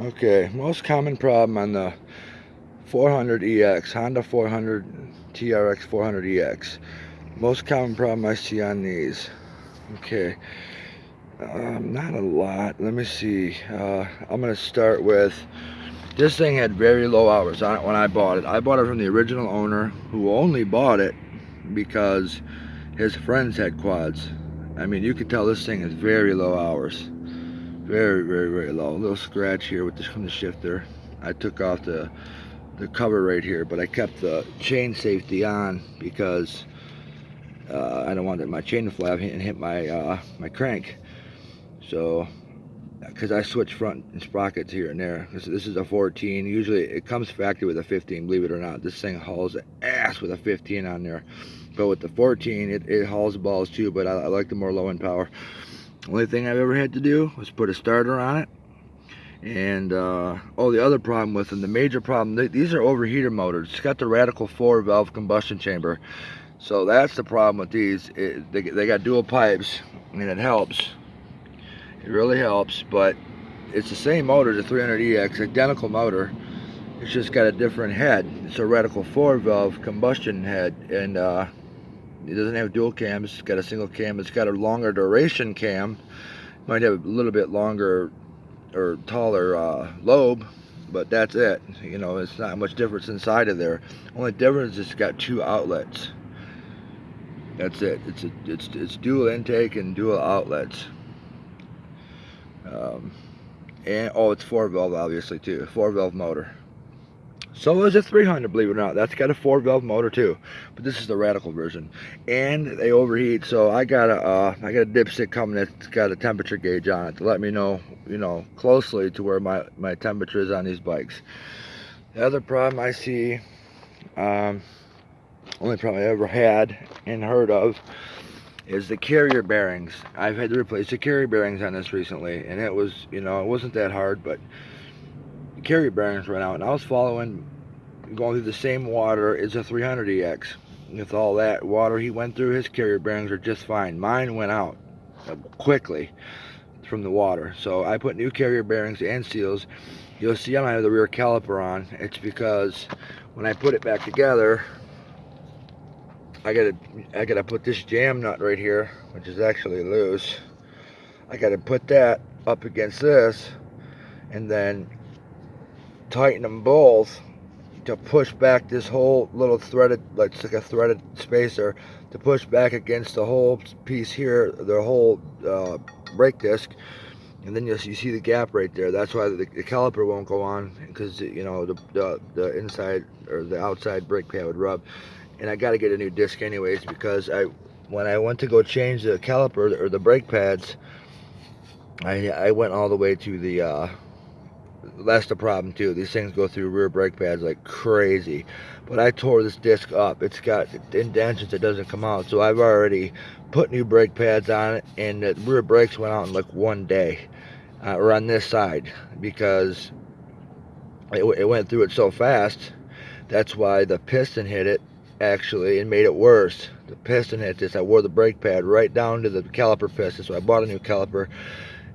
Okay, most common problem on the 400EX, Honda 400 TRX 400EX. Most common problem I see on these. Okay, um, not a lot. Let me see. Uh, I'm going to start with, this thing had very low hours on it when I bought it. I bought it from the original owner who only bought it because his friends had quads. I mean, you could tell this thing is very low hours. Very, very, very low. A little scratch here with the, from the shifter. I took off the the cover right here, but I kept the chain safety on because uh, I don't want my chain to fly and hit my uh, my crank. So, because I switch front and sprockets here and there. This, this is a 14. Usually it comes factory with a 15, believe it or not. This thing hauls ass with a 15 on there. But with the 14, it, it hauls balls too, but I, I like the more low end power. Only thing I've ever had to do was put a starter on it. And uh, oh, the other problem with them, the major problem, these are overheater motors. It's got the Radical 4 valve combustion chamber. So that's the problem with these. It, they, they got dual pipes and it helps. It really helps, but it's the same motor, the 300EX, identical motor. It's just got a different head. It's a Radical 4 valve combustion head. And uh, it doesn't have dual cams. It's got a single cam. It's got a longer duration cam. Might have a little bit longer or taller uh, lobe, but that's it. You know, it's not much difference inside of there. Only difference is it's got two outlets. That's it. It's a, it's it's dual intake and dual outlets. Um, and oh, it's four valve obviously too. Four valve motor. So is a 300, believe it or not. That's got a four valve motor too, but this is the radical version. And they overheat, so I got a uh, I got a dipstick coming that's got a temperature gauge on it to let me know, you know, closely to where my my temperature is on these bikes. The other problem I see, um, only problem I ever had and heard of, is the carrier bearings. I've had to replace the carrier bearings on this recently, and it was, you know, it wasn't that hard, but carrier bearings ran out and I was following going through the same water as a 300EX with all that water he went through his carrier bearings are just fine. Mine went out uh, quickly from the water. So I put new carrier bearings and seals. You'll see I don't have the rear caliper on. It's because when I put it back together I gotta I gotta put this jam nut right here which is actually loose. I gotta put that up against this and then tighten them both to push back this whole little threaded, like it's like a threaded spacer, to push back against the whole piece here, the whole uh, brake disc, and then you you see the gap right there. That's why the, the caliper won't go on because you know the, the the inside or the outside brake pad would rub. And I got to get a new disc anyways because I when I went to go change the caliper or the brake pads, I I went all the way to the uh, that's the problem too. These things go through rear brake pads like crazy. But I tore this disc up. It's got indentions that doesn't come out. So I've already put new brake pads on it and the rear brakes went out in like one day. Uh, or on this side because it, it went through it so fast. That's why the piston hit it actually and made it worse. The piston hit this. I wore the brake pad right down to the caliper piston. So I bought a new caliper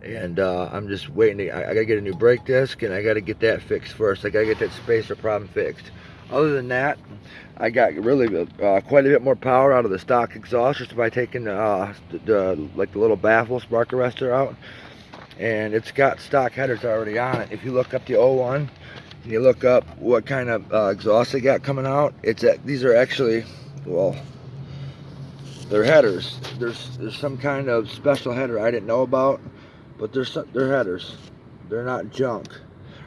and uh, I'm just waiting to, I, I, gotta get a new brake disc and I gotta get that fixed first. I gotta get that spacer problem fixed. Other than that I got really uh, quite a bit more power out of the stock exhaust just by taking uh, the, the, like the little baffle spark arrestor out. And it's got stock headers already on it. If you look up the 01 and you look up what kind of uh, exhaust they got coming out it's at, these are actually well they're headers. There's there's some kind of special header I didn't know about but they're they're headers. They're not junk,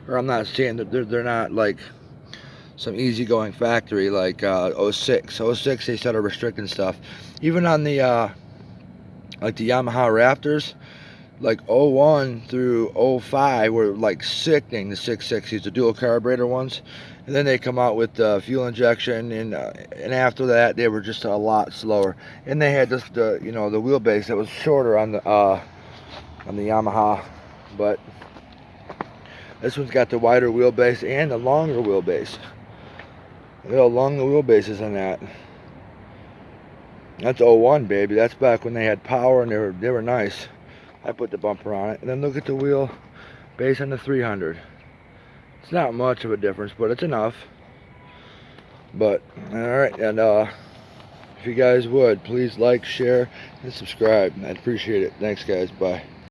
or I'm not saying that they're they're not like some easygoing factory like uh, 06. 06 they started restricting stuff. Even on the uh, like the Yamaha Raptors, like 01 through 05 were like sickening the 660s, the dual carburetor ones. And then they come out with uh, fuel injection, and uh, and after that they were just a lot slower. And they had just the you know the wheelbase that was shorter on the uh, on the Yamaha but this one's got the wider wheelbase and the longer wheelbase look how long the wheelbase is on that that's 01 baby that's back when they had power and they were they were nice I put the bumper on it and then look at the wheel base on the 300 It's not much of a difference, but it's enough. But, alright, and uh, if you guys would, please like, share, and subscribe. I'd appreciate it. Thanks, guys. Bye.